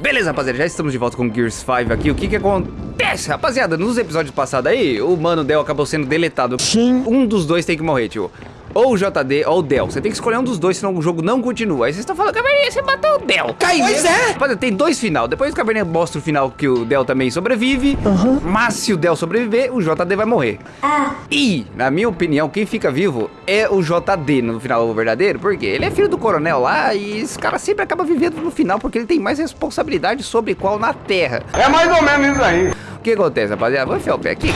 Beleza, rapaziada, já estamos de volta com Gears 5 aqui. O que que acontece, rapaziada? Nos episódios passados aí, o Mano Del acabou sendo deletado. Sim. Um dos dois tem que morrer, tio. Ou o JD ou o Del. Você tem que escolher um dos dois, senão o jogo não continua. Aí vocês estão falando, Caverninha, você matou o Del. Cai pois é. Rapaziada, tem dois final. Depois o Caverninha mostra o final que o Del também sobrevive. Mas se o Del sobreviver, o JD vai morrer. E, na minha opinião, quem fica vivo é o JD no final verdadeiro. Porque ele é filho do coronel lá e esse cara sempre acaba vivendo no final porque ele tem mais responsabilidade sobre qual na Terra. É mais ou menos isso aí. O que acontece, rapaziada? Vou enfiar o pé aqui.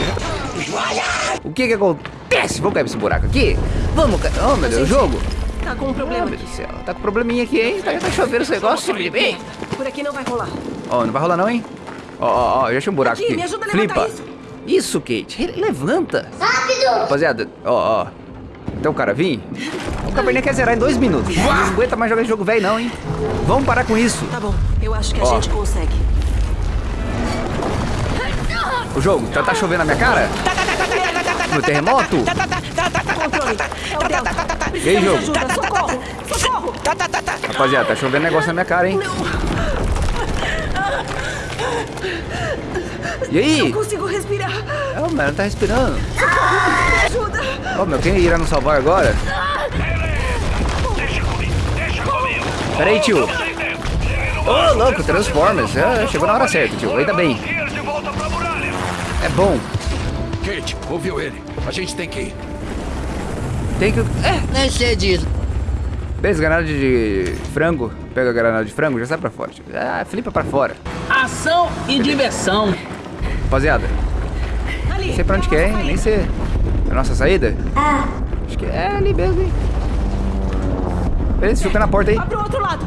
O que que acontece? Vamos cair nesse buraco aqui? Vamos, ca- oh meu Deus, o jogo? Tá com um problema meu aqui. Deus do céu, tá com probleminha aqui, hein? Tá, tá chovendo esse negócio, bem. Por aqui não vai rolar. Ó, não vai rolar não, hein? Ó, ó, ó, já achei um buraco Aqui, aqui. me ajuda a levantar Flipa. Isso, Kate. Re- Levanta. Rápido. Rapaziada, ó, ó. Então o cara vir. O Cabernet quer zerar em dois minutos. Não aguenta mais jogar esse jogo velho não, hein? Vamos parar com isso. Tá bom, eu acho que a Ó. gente consegue. O jogo, tá, tá chovendo na minha cara? No terremoto? É. E aí, jogo? ajuda. Socorro. Socorro. Rapaziada, tá chovendo negócio na minha cara, hein? E aí? Não consigo respirar. Ô, mano, tá respirando. Ajuda. Ô, meu, quem irá nos salvar agora? Pera aí, tio. Ô, louco, Transformers. É, chegou na hora certa, tio. Ainda bem. É bom. Kate, ouviu ele? A gente tem que ir. Tem que... É, Nem sei disso. beleza, granada de frango. Pega a granada de frango, já sai pra fora. Ah, flipa pra fora. Ação e diversão. Rapaziada, Ali. não sei pra onde que é, hein? Nem sei. É a nossa saída? Acho que é ali mesmo, hein? Beleza, fica na porta aí. Vai pro outro lado.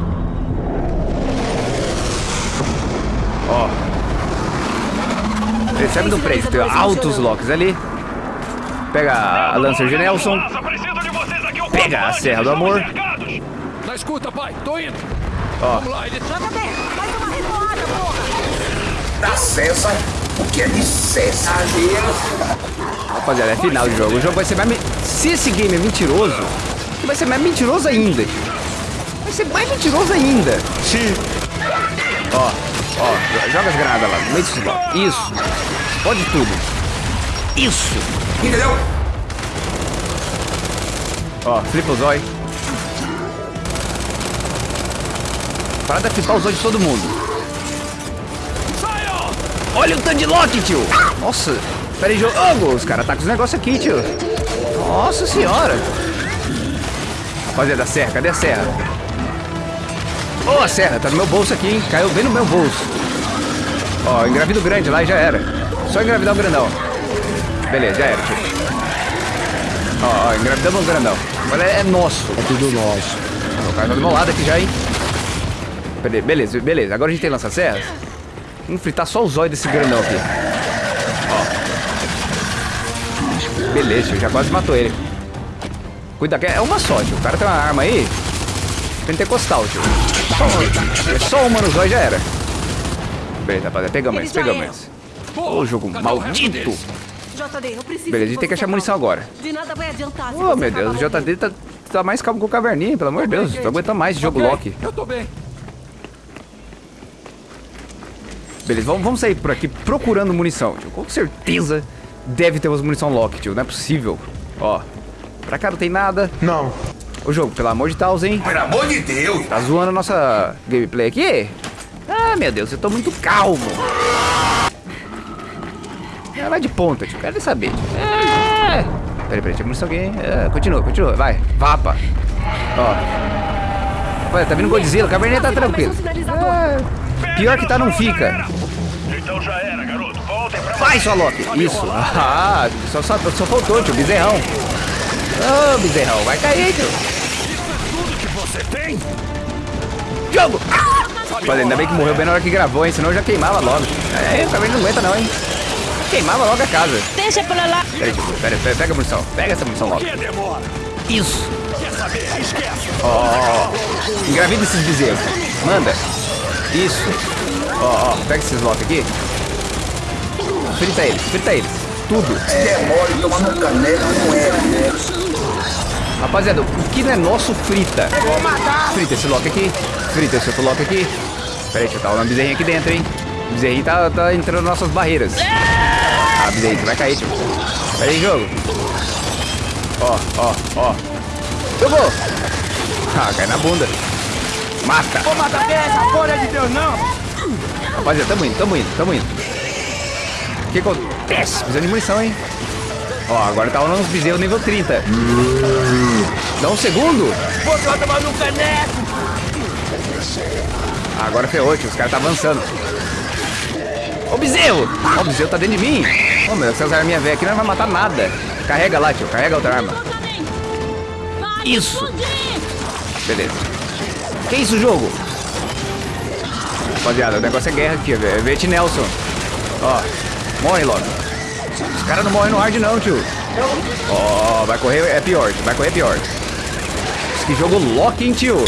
Ó. Recebe do prédio, tem altos locks ali. Pega a Lancer de Nelson. Pega a Serra do Amor. Na escuta, pai. Tô indo. Ó. Da César. O que é de César? Rapaziada, é final de jogo. O jogo vai ser mais. me- Se esse game é mentiroso, vai ser mais mentiroso ainda. Vai ser mais mentiroso ainda. Sim. Ó, ó, jo- joga as granadas lá. Isso. Pode tudo. Isso. Entendeu? Ó, flipa o zóio. Para de flipar os de todo mundo. Olha o tanto de lock, tio. Nossa. Pera aí, jogo. os caras tá com os negócios aqui, tio. Nossa senhora. Rapaziada, a serra, cadê a serra? Ô, a serra, tá no meu bolso aqui, hein? Caiu bem no meu bolso. Ó, engravido grande lá e já era. Só engravidar o grandão. Beleza, já era, tio. Ó, ó, engravidamos o grandão. Agora é, é nosso. É tudo nosso. O cara tá do meu lado aqui já, hein? Bele- Beleza, beleza. Agora a gente tem lança-serras. Vamos fritar só os olhos desse grandão aqui. Ó. Beleza, tio, já quase matou ele. Cuida que é uma só, tio. O cara tem uma arma aí. Pentecostal, tio. Só uma, é só uma no zóio e já era. Beleza, rapaziada. Pegamos Eles pegamos eram. Ô, jogo Cadê o resto maldito. JD, eu preciso. Beleza, a gente tem que achar munição agora. De nada vai adiantar. se Ô, você meu Deus, o JD tá, tá mais calmo que o Caverninha, pelo amor de Deus. Tô aguentando mais esse jogo Ok, Loki. Eu tô bem. Beleza, vamos, vamos sair por aqui procurando munição, tio. Com certeza deve ter umas munição Loki, tio. Não é possível. Ó, pra cá não tem nada. Não. Ô, jogo, pelo amor de Deus, hein? Pelo amor de Deus. Tá zoando a nossa gameplay aqui? Ah, meu Deus, eu tô muito calmo. É, vai de ponta, tio. Quero saber. tio. É. Peraí, peraí, tinha munição hein? É, continua, continua. Vai, vapa. Ó. Olha, tá vindo Godzilla. O Cabernet tá tranquilo. É, pior que tá, não fica. Então já era, garoto. Voltem pra Vai, sua Loki. Isso. Ah, só, só, só faltou, tio. Bezerrão. Ô, bezerrão. Vai cair, tio. tudo que você tem. Jogo. Olha, ainda bem que morreu bem na hora que gravou, hein? Senão eu já queimava logo. É, o Cabernet não aguenta não, hein? Queimava logo a casa. Deixa pra lá. Peraí, tio. Pera, pera, pega a munição. Pega essa munição logo. Isso. Ó, ó. Engravida esses bezerros. Manda. Isso. Ó, ó. Pega esses lotes aqui. Frita eles, frita eles. Tudo. Rapaziada, o que não é nosso, frita. Frita esse lock aqui. Frita esse outro lock aqui. Pera aí, tio, tá uma bezerrinha aqui dentro, hein? O bezerrinho tá, tá entrando nas nossas barreiras. Ah, bezerrinho, vai cair, tio. Pera aí, jogo. Ó, ó, ó. Jogou! Ah, cai na bunda. Mata! Vou matar essa folha de Deus, não! Rapaziada, tamo indo, tamo indo, tamo indo. O que acontece? Precisando de munição, hein? Ó, agora tá rolando uns bezerros nível 30. Dá um segundo. Você vai tomar no caneco! Agora ferrou, tio. Os caras tá avançando. Ô, bezerro! Ó, o bezerro tá dentro de mim. Ô, meu, essas arminhas velhas aqui não vai matar nada. Carrega lá, tio. Carrega outra arma. Isso. Beleza. Que isso, jogo? Rapaziada, o negócio é guerra aqui, velho. É Vete Nelson. Ó, morre logo. Os caras não morrem no hard não, tio. Ó, vai correr é pior. Vai correr é pior. Que jogo Loki, hein, tio?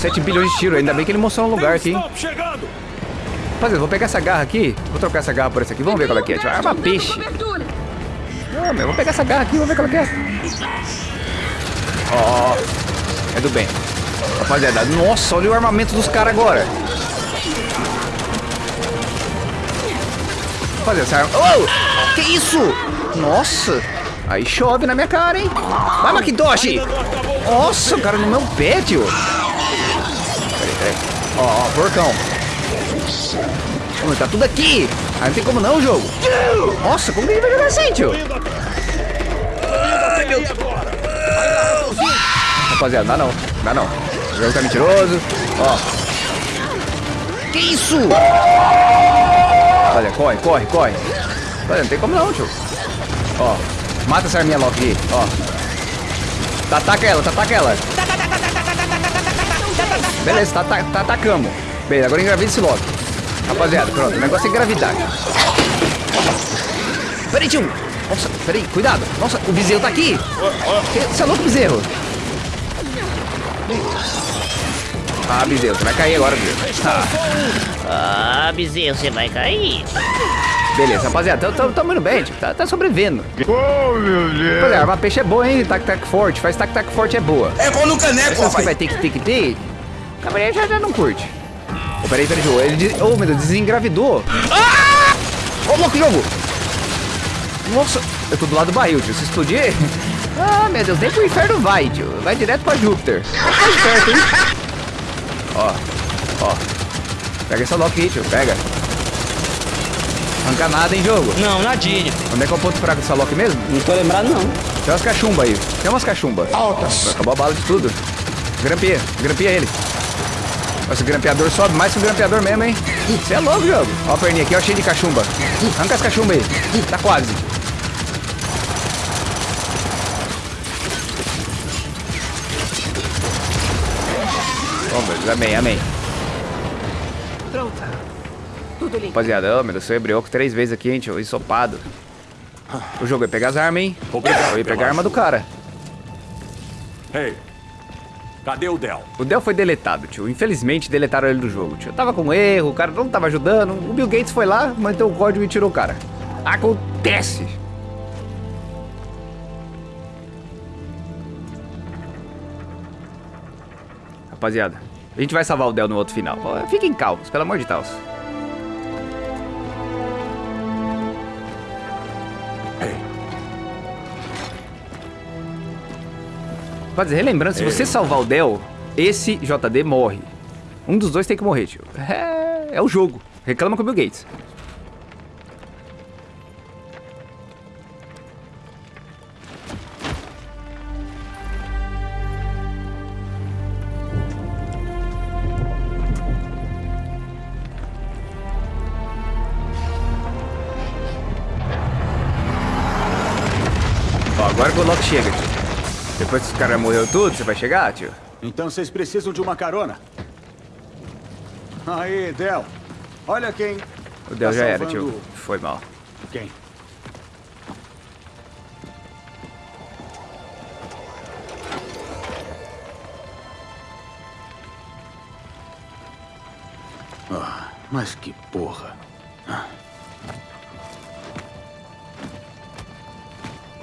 7 bilhões de tiro. Ainda bem que ele mostrou um lugar aqui, hein? Vou pegar essa garra aqui. Vou trocar essa garra por essa aqui. Vamos ver qual é que é. Tio. Arma peixe. Não, meu, vou pegar essa garra aqui. Vamos ver qual é que é. Ó, ó. É do bem. Rapaziada, nossa, olha o armamento dos caras agora. Rapaziada, essa arma... Oh! Que isso? Nossa. Aí chove na minha cara, hein? Vai, Macintosh! Nossa, o cara no meu pé, tio. Peraí, peraí. Ó, ó, porcão. Mano, tá tudo aqui. Aí não tem como não, jogo. Nossa, como que ele vai jogar assim, tio? Rapaziada, dá não. Dá não. O jogo tá mentiroso. Ó. Que isso? Olha, corre, corre, corre. Olha, não tem como não, tio. Ó. Mata essa arminha Loki aí, ó. Ataca ela, ataca ela. Beleza, tá, tá, tá atacamos. Beleza, agora engravida esse Loki. Rapaziada, pronto, o negócio é engravidar. Peraí, tio. Nossa, peraí, cuidado. Nossa, o bezerro tá aqui. Você é louco, bezerro? Ah, bezerro, você vai cair agora, bezerro. Ah, Ah, bezerro, você vai cair. beleza, rapaziada, tamo, indo bem, tio. Tá, tá sobrevivendo. Oh, meu Deus! Rapaziada, arma peixe é boa, hein? Tac-tac forte. Faz tac-tac forte é boa. É bom no caneco, Essas que rapaz. vai ter que ter que ter, o cavaleiro já, já não curte. Peraí, peraí, jogo. Ele, des- oh, meu Deus, desengravidou. Ah! Ô, louco, jogo. Nossa, eu tô do lado do barril, tio. Se explodir... Ah, meu Deus, nem pro inferno vai, tio. Vai direto pra Júpiter. Tá esperto, hein? Ó, ó. Pega essa lock aí, tio. Pega. Arranca nada, hein, jogo. Não, nadinha. Onde é que é o ponto fraco dessa lock mesmo? Não tô lembrado, não. Tem umas cachumbas aí. Tem umas cachumbas. Altas. Acabou a bala de tudo. Grampia, grampia ele. Nossa, o grampeador sobe mais que o grampeador mesmo, hein? Você é louco, jogo. Ó a perninha aqui, ó, cheio de cachumba. Arranca as cachumbas aí. Tá quase. Vamos, amém, amém. Pronta. Tudo limpo. Rapaziada, ô, meu Deus, sou hebreu três vezes aqui, hein, tio, ensopado. O jogo é pegar as armas, hein? Obrigado Eu ia pegar a arma do cara. Ei, cadê o Del? O Dell foi deletado, tio. Infelizmente, deletaram ele do jogo, tio. Tava com erro, o cara não tava ajudando. O Bill Gates foi lá, manteve o código e tirou o cara. Acontece. Rapaziada, a gente vai salvar o Dell no outro final. Fiquem calmos, pelo amor de Deus. Rapaziada, relembrando, se você salvar o Dell, esse JD morre. Um dos dois tem que morrer, tio. É, é o jogo. Reclama com o Bill Gates. Ó, agora que o Loki chega, tio. Depois que os caras morreu tudo, você vai chegar, tio? Então vocês precisam de uma carona. Aí, Del. Olha quem. O Del tá já era, tio. Foi mal. Quem? Ah, mas que porra.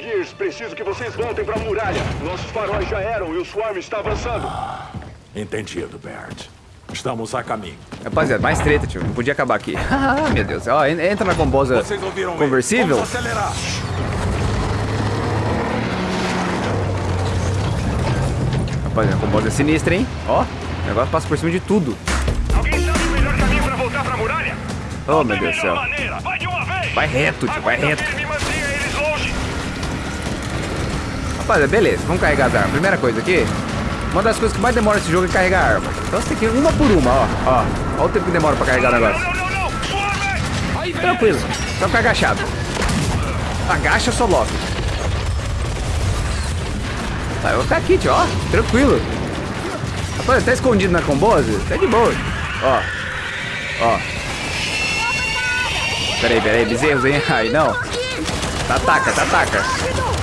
Gears, preciso que vocês voltem pra muralha. Nossos faróis já eram e o Swarm está avançando. Entendido, Bert. Estamos a caminho. Rapaziada, mais treta, tio. Não podia acabar aqui. Ah, meu Deus. Ó, en- entra na combosa Vocês ouviram ele. conversível. Vamos acelerar. Rapaziada, a combosa é sinistra, hein? Ó, o negócio passa por cima de tudo. Alguém sabe o melhor caminho para voltar para a muralha? Oh, meu Deus do céu. Vai de uma vez. Vai reto, tio, vai reto. Me mantenha eles longe. Rapaziada, beleza. Vamos carregar as armas. Primeira coisa aqui. Uma das coisas que mais demora esse jogo é carregar a arma. Então você tem que ir uma por uma, ó. Ó, ó o tempo que demora pra carregar o negócio. Vem. Tranquilo. Só ficar agachado. Agacha, só logo. Tá, eu vou ficar aqui, tio, ó. Tranquilo. Rapaz, tá escondido na combose? Tá de boa. Ó. Ó. Peraí, peraí, bezerros, hein? Aí, não. Tá, ataca, tá, ataca. O que que acontece?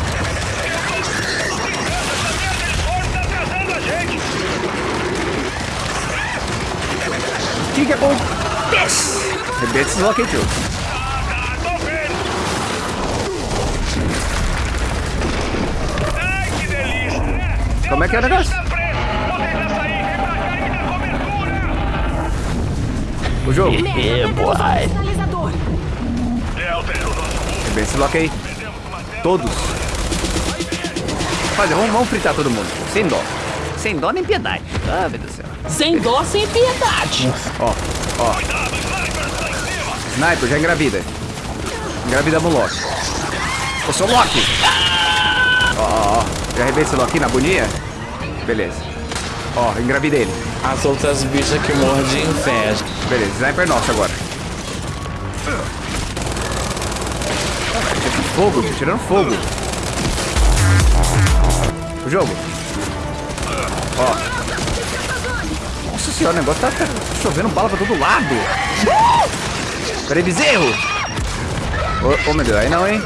Rebenta esses lock aí, tio. Tô vendo. Ai, que delícia. Como é que é o negócio? Tá preso. Vou tentar sair. Vem pra cá e me dá cobertura. O jogo. É, boy. É o Rebenta esse lock aí. Todos. Rapaziada, vamos, vamos fritar todo mundo. Sem dó. Sem dó nem piedade. Ah, meu Deus do céu. Sem dó, sem piedade. Ó, ó. Sniper, já engravida. Engravida o Loki. Eu sou Loki. Ó, ó, ó. Já arrebentei esse Loki na boninha? Beleza. Ó, engravidei ele. As outras bichas que mordem inveja. Beleza, sniper nosso agora. Fogo, tirando fogo. O jogo. Ó. Nossa senhora, o negócio tá, tá chovendo bala pra todo lado. Peraí, bezerro. Ô, ô, meu Deus, aí não, hein?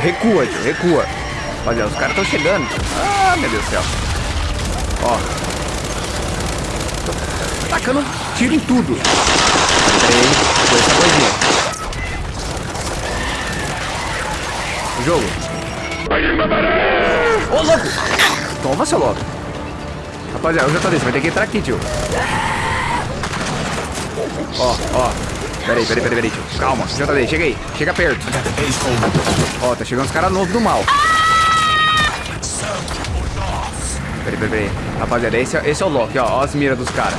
Recua, tio, recua. Olha, os caras estão chegando. Ah, meu Deus do céu. Ó. Tacando tiro em tudo. Peraí, foi essa coisinha. Jogo. Ô, louco! Toma, seu louco. Rapaziada, o JD, você vai ter que entrar aqui, tio. Ó, ó. Peraí, peraí, peraí, peraí, tio. Calma, JD, chega aí. Chega perto. Ó, tá chegando os caras novos do mal. Peraí, peraí, peraí. Rapaziada, esse, é- esse é o Loki, ó. Ó as miras dos caras.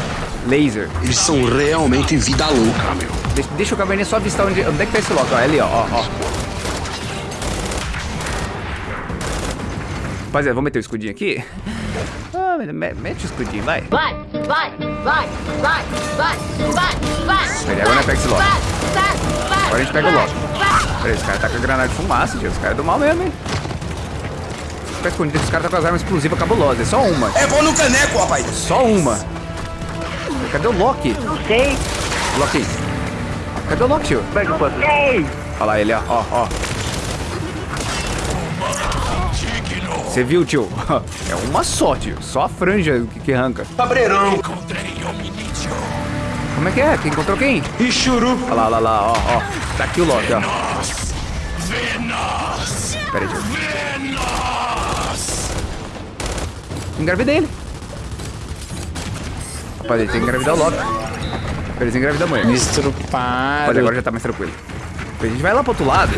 Laser. Eles são realmente vida louca, meu. Deixa, deixa o caverninha só avistar onde, onde é que tá esse Loki. Ó, é ali, ó, ó, ó. Rapaziada, vamos meter o escudinho aqui? Me- mete o escudinho, vai. Vai, vai, vai, vai, vai, vai, vai. Peraí, agora nós pega esse Loki. Vai, vai, vai. Agora a gente pega o vai, Loki. vai. Peraí, esse cara tá com a granada de fumaça, tio. Esse cara é do mal mesmo, hein? Fica escondido, esse cara tá com as armas explosivas cabulosas. É só uma. É bom no caneco, rapaz. Só uma. Cadê o Loki? Não sei. Loki. Cadê o Loki, tio? Pega o Olha lá ele, ó, ó, ó. Você viu, tio? É uma só, tio. Só a franja que, que arranca. Cabreirão. Como é que é? Quem encontrou quem? Churu. Olha lá, olha lá, ó, ó. Tá aqui o Loki, ó. Pera aí, tio. Engravidei ele. Rapaz, ele tem que engravidar o Loki. Pra eles engravidar a mulher. Mas Estrupado. agora já tá mais tranquilo. A gente vai lá pro outro lado.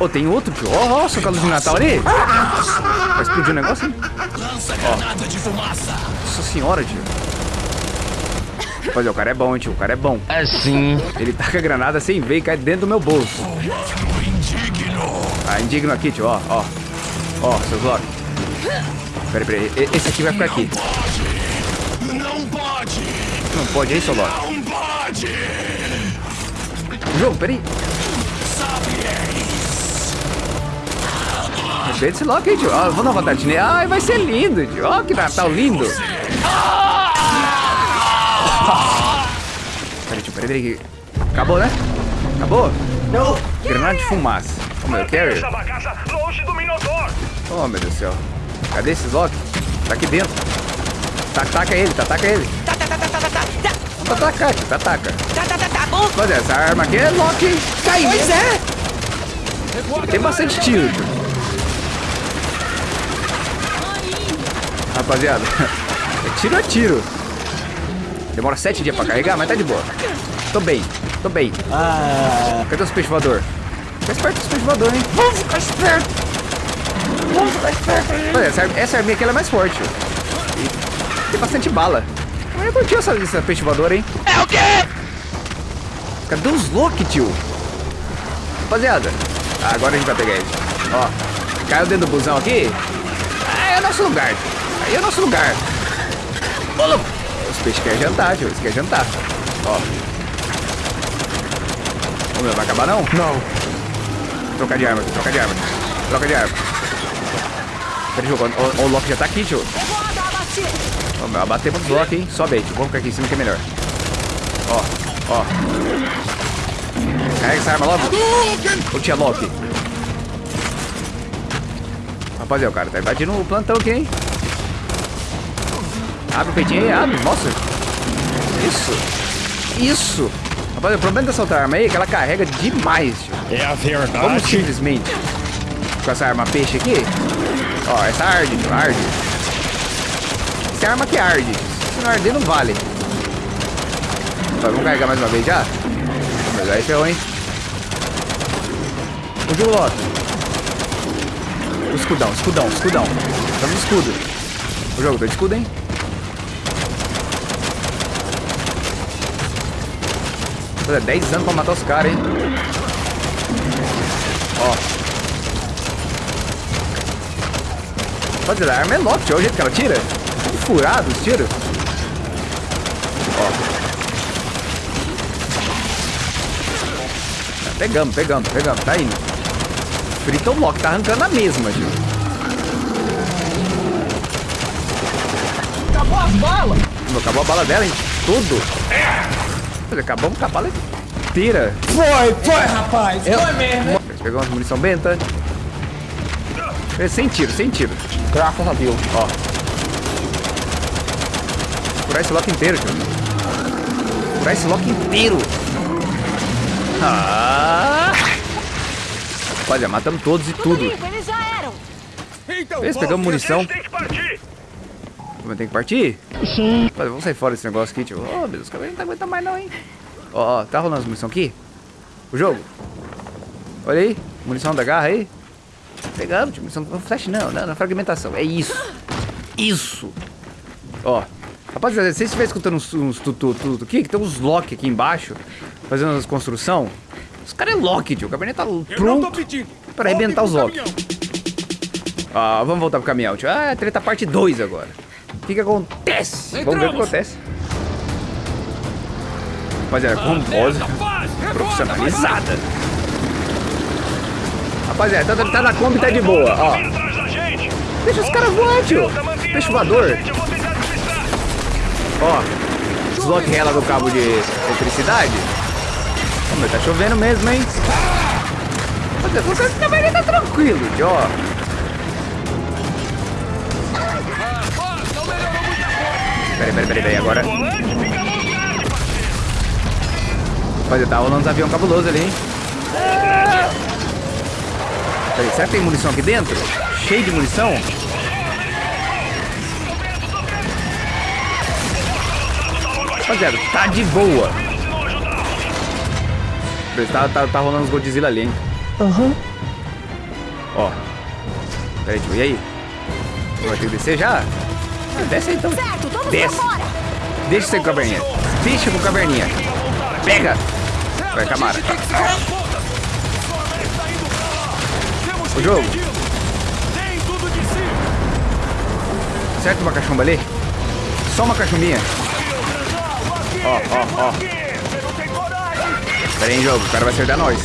Ô, tem outro, tio. Ó, ó, só com a luz de Natal ali. Vai explodir o negócio, hein? Nossa senhora, tio. Rapaziada, o cara é bom, hein, tio. O cara é bom. Assim. Ele taca a granada sem ver e cai dentro do meu bolso. Ah, indigno aqui, tio, ó, ó. Ó, seus Loki. Peraí, peraí. Esse aqui vai ficar aqui. Não pode! Não pode, hein, seu Loki? Não pode! Jogo, peraí. Rebenta esse Loki tio. Ó, vou dar uma vontade nele. Ai, vai ser lindo, tio. Ó, que Natal lindo. Peraí, tio, peraí, peraí. Acabou, né? Acabou? Não. Granada de fumaça. Ô, meu, carrier. Essa bagaça longe do Minotaur. Oh, meu Deus do céu. Cadê esses Loki? Tá aqui dentro. Tá, taca ele, tá, taca ele. Tá, tá, tá, tá, tá, tá, tá. Tá, taca, tio, tá. Tá, tá, tá, tá bom. Mas essa arma aqui é Loki. Cai. Pois é. Tem bastante tiro. tio. Rapaziada, é tiro a tiro. Demora sete dias pra carregar, mas tá de boa. Tô bem, tô bem. Cadê os peixes voador? Fica esperto com os peixes voador, hein? Vamos ficar esperto. Vamos ficar esperto aí. Olha, essa, essa arminha aqui ela é mais forte. E tem bastante bala. Mas eu curti essa, essa peixe voador, hein? É o quê? Cadê os Loki, tio? Rapaziada, ah, agora a gente vai pegar ele. Ó, caiu dentro do busão aqui. Ah, é o nosso lugar. É o nosso lugar. Ô, louco. Os peixes querem jantar, tio. Eles querem jantar. Ó. Ô, meu, vai acabar não? Não. Trocar de arma, trocar de arma. Troca de arma. Peraí, jogo. O, o Loki já tá aqui, tio. Ó, meu, bater pro Loki, hein? Sobe aí, tio. Vamos ficar aqui em cima que é melhor. Ó, ó. Carrega essa arma logo. Ô, tia Loki. Rapaziada, o cara tá invadindo o plantão aqui, hein? Abre o peitinho aí, abre, mostra. Isso. Isso. Rapaziada, o problema dessa outra arma aí é que ela carrega demais, tio. É a Vamos verdade. simplesmente com essa arma peixe aqui. Ó, essa arde, tio, arde. Essa arma que arde. Se não arder, não vale. Tá, vamos carregar mais uma vez já? Mas aí ferrou, hein? O Loki? O escudão, escudão, escudão. Estamos no escudo. O jogo, tô de escudo, hein? Pô, é 10 anos pra matar os caras, hein? Ó. Pode a arma é Loki, olha o jeito que ela tira. Tudo furado os tiros. Ó. Tá, Pegamos, pegamos, pegamos, tá indo. Frita o Loki, tá arrancando a mesma, tio. Acabou as balas. Acabou a bala dela, hein? Tudo. Mas Acabamos com a bala inteira. Foi, foi, rapaz. Foi mesmo. Pegamos umas munição benta. É, Sem tiro, sem tiro. Graças a Deus. Ó. Curar esse lock inteiro, tio. Curar esse lock inteiro. Ah! Olha, matamos todos e tudo. Eles já eram. Então, pegamos munição. Tem que partir. Mas tem que partir? Sim. Mas vamos sair fora desse negócio aqui, tio. Ô, oh, Deus, os caras não tá aguentando mais não, hein? Ó, ó, tá rolando as munição aqui? O jogo? Olha aí, munição da garra aí. Pegamos, tio, munição não flash não, não, não, fragmentação. É isso. Isso. Ó. Rapaziada, se vocês estiverem escutando uns, uns tutu, tutu aqui, que tem uns lock aqui embaixo, fazendo as construção, os caras é lock, tio. O cabernet tá pronto pra arrebentar os lock. Ah, vamos voltar pro caminhão, tio. Ah, treta parte 2 agora. O que que acontece? Vamos ver o que acontece. Rapaziada, com voz profissionalizada. Rapaziada, tá, tá na Kombi, tá de boa, ó. Deixa os caras voar, tio. Peixe a voador. Ó, desloque rela do cabo de eletricidade. Ô, meu, tá chovendo mesmo, hein? Rapaziada, o cara também tá tranquilo, tio, ó. Peraí, peraí, peraí, peraí, agora. Rapaziada, tá rolando uns avião cabuloso ali, hein? Peraí, será que tem munição aqui dentro? Cheio de munição? Rapaziada, tá de boa. Tá, tá, tá rolando uns Godzilla ali, hein? Aham. Ó. Peraí, tio, e aí? Vai ter que descer já? Ah, Desce aí então. Desce. Deixa você com a caverninha. Deixa com a caverninha. Pega. Vai, Camara. O jogo. Certo uma cachumba ali? Só uma cachumbinha. Ó, ó, ó. Pera aí, jogo. O cara vai acertar nós.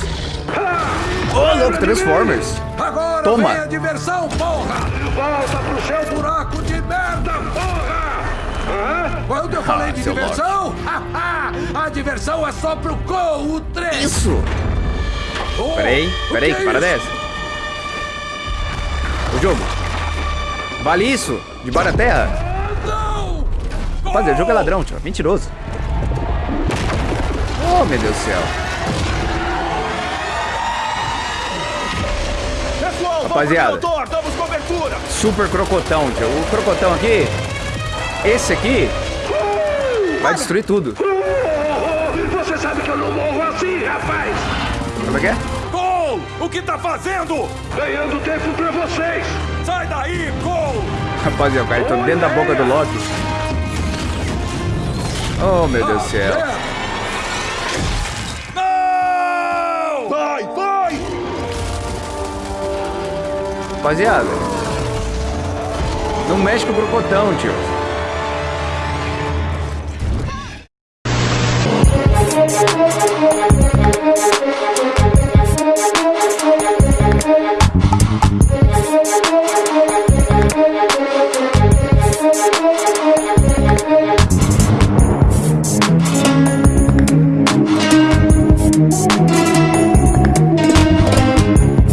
Ô, louco, Transformers. Agora Toma. diversão, porra! Volta pro seu buraco de merda, porra! Quando eu falei Ah, de diversão, a diversão é só pro Gol, o 3! Isso. Pera aí, pera aí, que para dessa. O jogo. Vale isso? De da terra? Não! Rapaziada, o jogo é ladrão, tio. Mentiroso. Oh, meu Deus do céu. Pessoal, Rapaziada. motor. Damos cobertura. Super crocotão, tio. O crocotão aqui. Esse aqui. Vai destruir tudo. Você sabe que eu não morro assim, rapaz. Como é que é? Cole, o que tá fazendo? Ganhando tempo pra vocês. Sai daí, Cole. Rapaziada, o cara tá dentro da boca do Loki. Oh, meu Deus do céu. Não! Vai, vai! Rapaziada. Não mexe com o crocotão, tio.